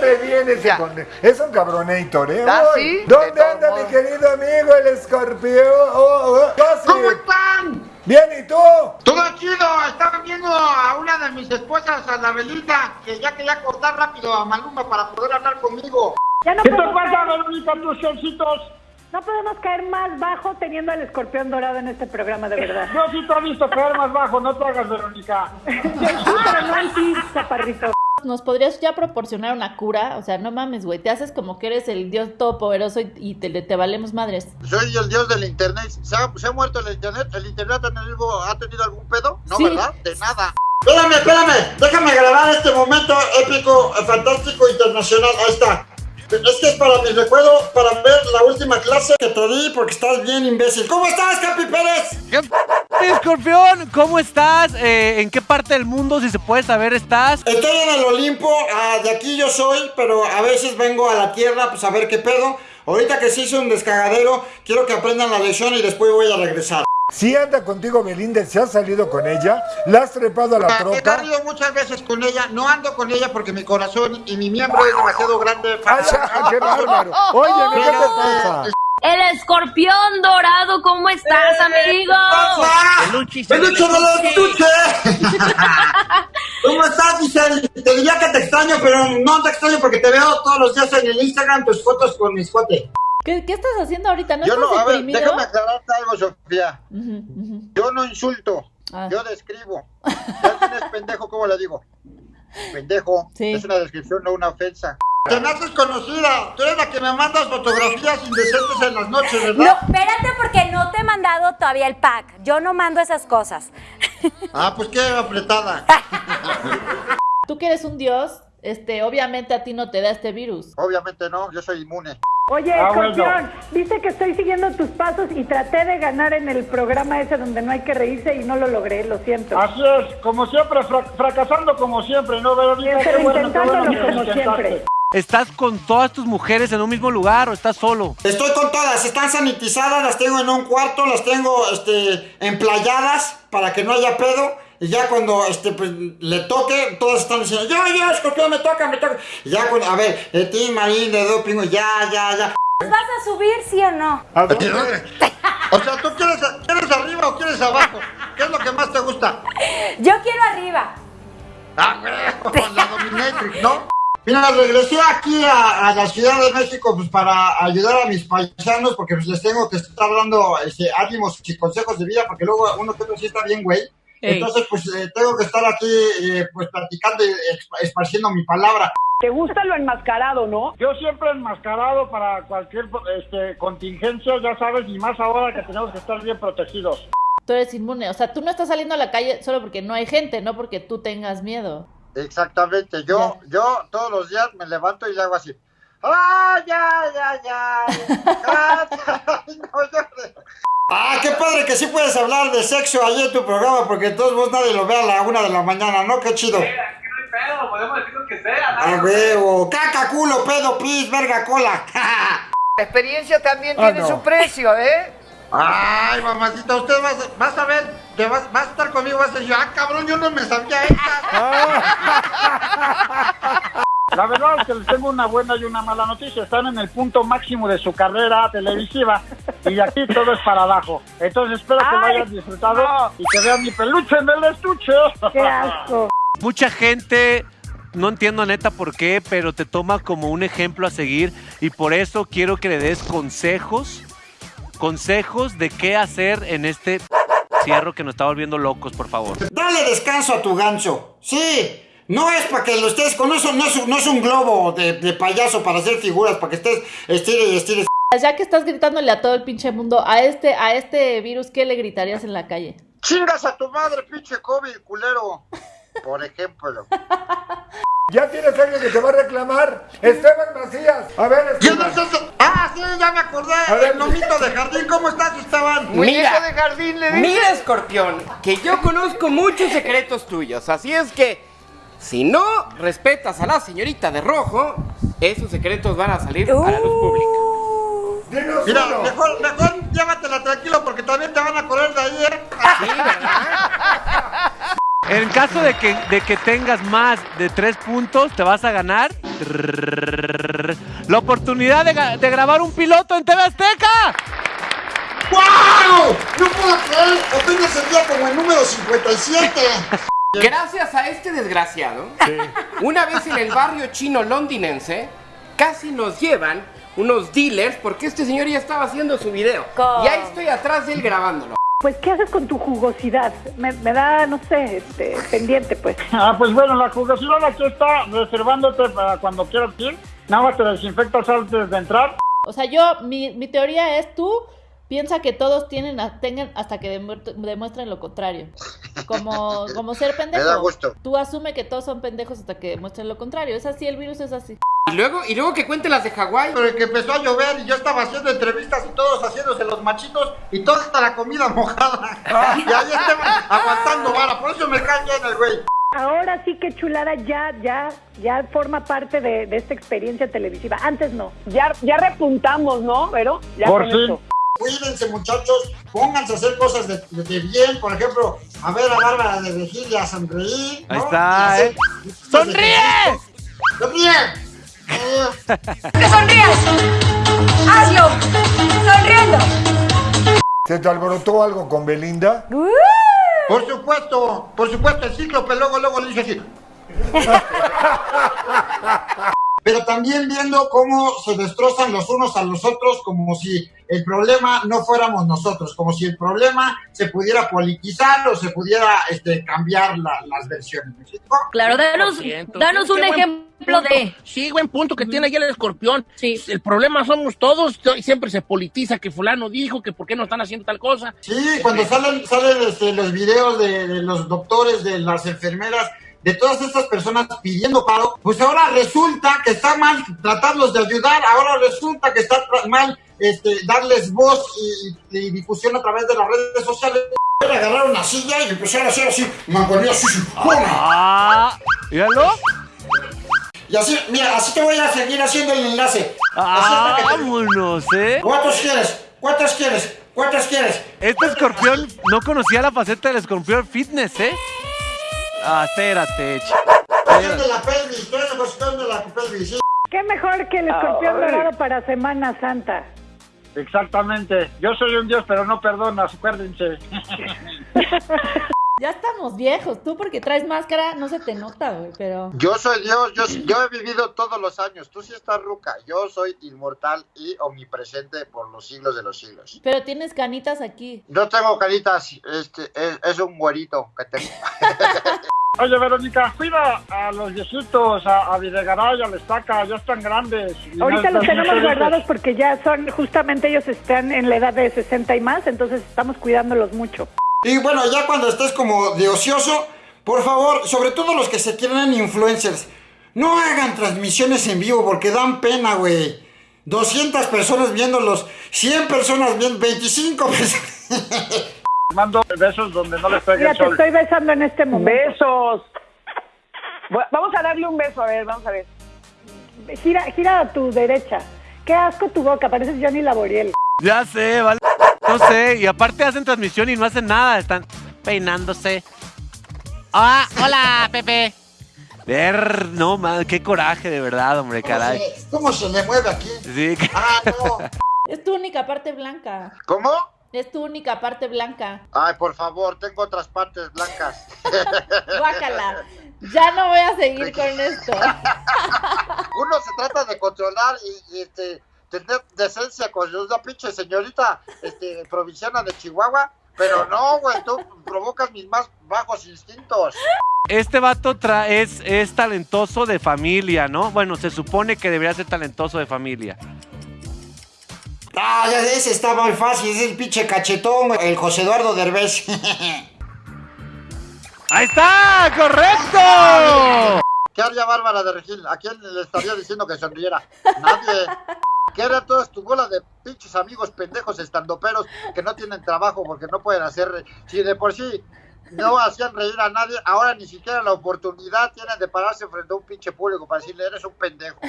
re bien ese Ya. con- Es un cabronator, ¿eh? ¿Ah, sí? ¿Dónde De anda mi querido amigo el escorpión? Oh, oh, casi. ¿Cómo están? Bien, ¿y tú? Todo chido, estaba viendo a una de mis esposas, a la Belita, que ya quería cortar rápido a Maluma para poder hablar conmigo. Ya no ¿Qué te podemos, pasa, caer, Verónica, tus shortcitos? no podemos caer más bajo teniendo al escorpión dorado en este programa, de verdad. Yo sí te he visto caer más bajo, no te hagas, Verónica. Yo sí, pero no en ti, chaparrito. ¿Nos podrías ya proporcionar una cura? O sea, no mames, güey. Te haces como que eres el dios todopoderoso y, y te, te valemos madres. Soy el dios del internet. ¿Se ha, se ha muerto el internet? ¿El internet ha tenido, algún pedo? No, Sí. ¿verdad? De nada. Espérame, espérame. Déjame grabar este momento épico, eh, fantástico, internacional. Ahí está. Es que es para mi recuerdo, para ver la última clase que te di, porque estás bien imbécil. ¿Cómo estás, Capi Pérez? ¿Qué p- Escorpión? ¿Cómo estás? Eh, ¿En qué parte del mundo, si se puede saber, estás? Estoy en el Olimpo, ah, de aquí yo soy, pero a veces vengo a la tierra pues a ver qué pedo. Ahorita que se hizo un descagadero, quiero que aprendan la lección y después voy a regresar. Si anda contigo Belinda, ¿se has salido con ella? ¿La has trepado a la he troca? salido muchas veces con ella, no ando con ella porque mi corazón y mi miembro es demasiado grande. ¡Ay, ay, qué bárbaro! Oye, ¿qué te pasa? El escorpión dorado, ¿cómo estás, amigo? ¡Peluche! ¿Cómo estás, Giselle? Te diría que te extraño, pero no te extraño porque te veo todos los días en el Instagram tus fotos con mis cuate. ¿Qué, qué estás haciendo ahorita? ¿No Yo estás no, a ver, deprimido? déjame aclararte algo, Sofía. Yo no insulto, Ah. yo describo. Si alguien es pendejo, ¿cómo le digo? Pendejo. Sí. Es una descripción, no una ofensa. Te me haces conocida. Tú eres la que me mandas fotografías indecentes en las noches, No, ¿verdad? espérate porque no te he mandado todavía el pack. Yo no mando esas cosas. Ah, pues qué apretada. Tú que eres un dios, este, obviamente a ti no te da este virus. Obviamente no, yo soy inmune. Oye, Ah, escorpión, bueno. viste que estoy siguiendo tus pasos y traté de ganar en el programa ese donde no hay que reírse y no lo logré, lo siento. Así es, como siempre, fra- fracasando como siempre, ¿no, Verónica? Pero bueno, intentándolo bueno como siempre. ¿Estás con todas tus mujeres en un mismo lugar o estás solo? Estoy con todas, están sanitizadas, las tengo en un cuarto, las tengo este, emplayadas para que no haya pedo. Y ya cuando este, pues, le toque, todas están diciendo, yo, yo, escorpión, me toca, me toca. Y ya cuando, a ver, de ti, Marín, de doping, ya, ya, ya. ¿Vas a subir, sí o no? ¿A dónde? O sea, ¿tú quieres, quieres arriba o quieres abajo? ¿Qué es lo que más te gusta? Yo quiero arriba. Ah, güey, la dominatrix, ¿no? Mira, regresé aquí a, a la Ciudad de México pues para ayudar a mis paisanos porque pues les tengo que estar dando este, ánimos y consejos de vida porque luego uno que otro sí está bien, güey. Ey. Entonces, pues eh, tengo que estar aquí eh, pues platicando y esparciendo mi palabra. ¿Te gusta lo enmascarado, no? Yo siempre enmascarado para cualquier este, contingencia, ya sabes, y más ahora que tenemos que estar bien protegidos. Tú eres inmune. O sea, tú no estás saliendo a la calle solo porque no hay gente, no porque tú tengas miedo. Exactamente, yo, yo todos los días me levanto y le hago así. ¡Ah, ya, ya, ya! Ah, ya, no, yo- Ah, qué padre que sí puedes hablar de sexo ahí en tu programa, porque todos vos nadie lo ve a la una de la mañana, ¿no? Qué chido. pedo, podemos decir lo que sea, A huevo, caca, culo, pedo, pis, verga, cola. La experiencia también Ah, tiene no. su precio, ¿eh? Ay, mamacita, usted vas, vas a ver, te vas, vas a estar conmigo, vas a decir, ah, cabrón, yo no me sabía esta. La verdad es que les tengo una buena y una mala noticia. Están en el punto máximo de su carrera televisiva y de aquí todo es para abajo. Entonces espero que lo Ay, hayan disfrutado y que vean mi peluche en el estuche. ¡Qué asco! Mucha gente, no entiendo neta por qué, pero te toma como un ejemplo a seguir y por eso quiero que le des consejos, consejos de qué hacer en este cierro que nos está volviendo locos, por favor. Dale descanso a tu gancho. Sí, no es para que lo estés con eso, no es, un- no es un globo de, de payaso para hacer figuras, para que estés estire y estire. Ya que estás gritándole a todo el pinche mundo, a este, a este virus, ¿qué le gritarías en la calle? Chingas a tu madre, pinche COVID, culero. Por ejemplo. Ya tienes alguien que te va a reclamar. Esteban Macías. A ver, ¿Quién Esteban. es ese? Ah, sí, ya me acordé. A ver. El nomito de jardín, ¿cómo estás, Esteban? Muñeco de jardín le dice. Mira, escorpión, que yo conozco muchos secretos tuyos, así es que si no respetas a la señorita de rojo, esos secretos van a salir a la luz pública. Dinos Mira, uno. mejor, mejor llévatela tranquilo porque también te van a correr de ahí, ¿eh? Sí, ¿verdad? En caso de que, de que tengas más de tres puntos, te vas a ganar Trrr. La oportunidad de, grabar un piloto en TV Azteca. ¡Wow! No puedo creer, apenas el día como el número 57. Gracias a este desgraciado, una vez en el barrio chino londinense, casi nos llevan unos dealers porque este señor ya estaba haciendo su video. ¿Cómo? Y ahí estoy atrás de él grabándolo. Pues, ¿qué haces con tu jugosidad? Me, me da, no sé, este, pendiente, pues. Ah, pues bueno, la jugosidad aquí está reservándote para cuando quieras ir. Nada más te desinfectas antes de entrar. O sea, yo, mi, mi teoría es tú piensa que todos tienen tengan hasta que demuestren lo contrario. Como, como ser pendejo. Me da gusto. Tú asume que todos son pendejos hasta que demuestren lo contrario. Es así, el virus es así. Y luego, y luego que cuente las de Hawái. Pero que empezó a llover y yo estaba haciendo entrevistas y todos haciéndose los machitos y toda esta la comida mojada. Y ahí estaban aguantando vara, por eso me cae bien el güey. Ahora sí que chulada ya, ya, ya forma parte de, de esta experiencia televisiva. Antes no. Ya, ya repuntamos, ¿no, Vero? Ya Por con esto. Cuídense muchachos, pónganse a hacer cosas de, de- de bien, por ejemplo, a ver a Bárbara de Regil y a sonreír. ¿no? Ahí está, hacer ¿eh? ¡Sonríe! ¡Sonríe! ¡Que sonrías! ¡Hazlo! ¡Sonriendo! ¿Se te alborotó algo con Belinda? por supuesto, por supuesto, el cíclope luego, luego le hice así. Pero también viendo cómo se destrozan los unos a los otros como si el problema no fuéramos nosotros, como si el problema se pudiera politizar o se pudiera este, cambiar la- las versiones. Claro, danos, danos un ejemplo de... Sí, buen punto que tiene ahí el escorpión. Sí. El problema somos todos. y Siempre se politiza que fulano dijo que por qué no están haciendo tal cosa. Sí, cuando salen, salen este, los videos de, de los doctores, de las enfermeras, de todas estas personas pidiendo paro, pues ahora resulta que está mal tratarlos de ayudar, ahora resulta que está mal este, darles voz y, y difusión a través de las redes sociales. Agarraron una silla y empezaron a hacer así, mangonía así. Ah, míralo. Y así, mira, así te voy a seguir haciendo el enlace. Te- Vámonos, ¿eh? ¿Cuántos quieres? ¿Cuántos quieres? ¿Cuántos quieres? Este escorpión no conocía la faceta del escorpión fitness, ¿eh? Ah, espérate, de la pelvis, la pelvis, sí. ¿Qué mejor que el escorpión Ay. dorado para Semana Santa? Exactamente. Yo soy un dios, pero no perdonas, acuérdense. Ya estamos viejos. Tú porque traes máscara no se te nota, güey, pero... Yo soy Dios, yo, yo he vivido todos los años. Tú sí estás ruca. Yo soy inmortal y omnipresente por los siglos de los siglos. Pero tienes canitas aquí. No tengo caritas, este, es, es un güerito que tengo. Oye, Verónica, cuida a los viejitos, a, a Videgaray, a la estaca, ya están grandes. Ahorita no- los tenemos guardados porque ya son, justamente ellos están en la edad de 60 y más, entonces estamos cuidándolos mucho. Y bueno, ya cuando estés como de ocioso, por favor, sobre todo los que se quieren influencers, no hagan transmisiones en vivo porque dan pena, güey. 200 personas viéndolos, 100 personas viendo, 25 personas. Mando besos donde no les pegue Mira, el te estoy besando en este momento. Besos. Vamos a darle un beso, a ver, vamos a ver. Gira, gira a tu derecha. Qué asco tu boca, pareces Johnny Laboriel. Ya sé, vale. No sé, y aparte hacen transmisión y no hacen nada, están peinándose. Ah, hola, Pepe. Ver, no, man, qué coraje de verdad, hombre, caray. ¿Cómo se le mueve aquí? Sí, Ah, no. Es tu única parte blanca. ¿Cómo? Es tu única parte blanca. Ay, por favor, tengo otras partes blancas. Guácala. Ya no voy a seguir con esto. Uno se trata de controlar y, y, este, tener decencia con una pinche señorita este, provinciana de Chihuahua. Pero no, güey, tú provocas mis más bajos instintos. Este vato tra- es, es talentoso de familia, ¿no? Bueno, se supone que debería ser talentoso de familia. Ah, ya ese está muy fácil, es el pinche cachetón, el José Eduardo Derbez. ¡Ahí está! ¡Correcto! ¿Qué haría Bárbara de Regil? ¿A quién le estaría diciendo que sonriera? Nadie. ¿Qué haría toda tu bola de pinches amigos pendejos estandoperos que no tienen trabajo porque no pueden hacer... Si de por sí no hacían reír a nadie, ahora ni siquiera la oportunidad tienen de pararse frente a un pinche público para decirle, eres un pendejo.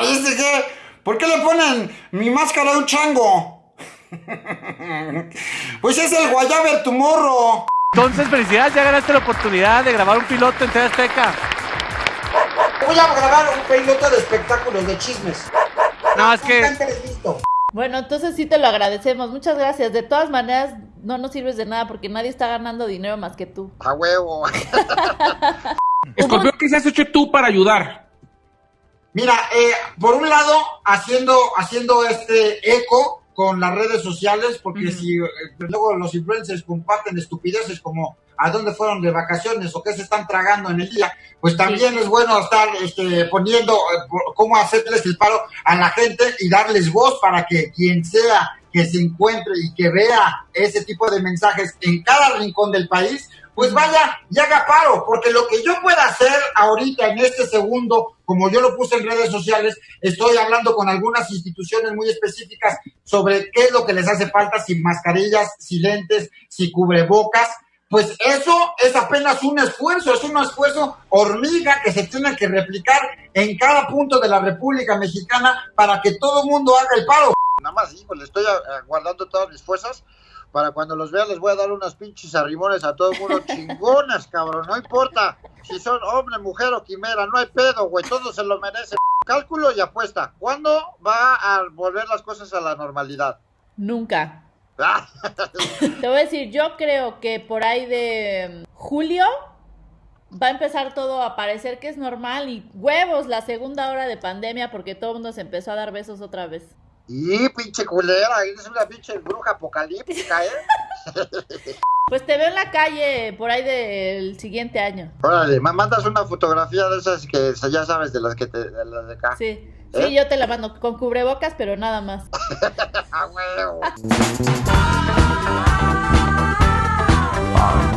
¿Viste qué? ¿Por qué le ponen mi máscara de un chango? pues es el Guayaber tu morro. Entonces, felicidades, ya ganaste la oportunidad de grabar un piloto en TV Azteca. Voy a grabar un piloto de espectáculos de chismes. No, es que. Bueno, entonces sí te lo agradecemos. Muchas gracias. De todas maneras, no nos sirves de nada porque nadie está ganando dinero más que tú. A huevo. Escorpión, ¿qué se has hecho tú para ayudar? Mira, eh, por un lado, haciendo, haciendo este eco con las redes sociales, porque si eh, luego los influencers comparten estupideces como a dónde fueron de vacaciones o qué se están tragando en el día, pues también es bueno estar este, poniendo eh, cómo hacerles el paro a la gente y darles voz para que quien sea que se encuentre y que vea ese tipo de mensajes en cada rincón del país, pues vaya y haga paro, porque lo que yo pueda hacer ahorita en este segundo, como yo lo puse en redes sociales, estoy hablando con algunas instituciones muy específicas sobre qué es lo que les hace falta, si mascarillas, si lentes, si cubrebocas, pues eso es apenas un esfuerzo, es un esfuerzo hormiga que se tiene que replicar en cada punto de la República Mexicana para que todo el mundo haga el paro. Nada más, hijo, le estoy guardando todas mis fuerzas para cuando los vea les voy a dar unas pinches arrimones a todo el mundo chingonas, cabrón, no importa si son hombre, mujer o quimera, no hay pedo, güey, todos se lo merecen. Cálculo y apuesta, ¿cuándo va a volver las cosas a la normalidad? Nunca. Ah, Te voy a decir, yo creo que por ahí de mm, julio va a empezar todo a parecer que es normal y huevos la segunda hora de pandemia porque todo el mundo se empezó a dar besos otra vez. Y pinche culera, eres una pinche bruja apocalíptica, ¿eh? Pues te veo en la calle por ahí del siguiente año. Órale, me mandas una fotografía de esas que ya sabes, de las que te, de las de acá. Sí, sí, ¿Eh? yo te la mando con cubrebocas, pero nada más. ¡A huevo!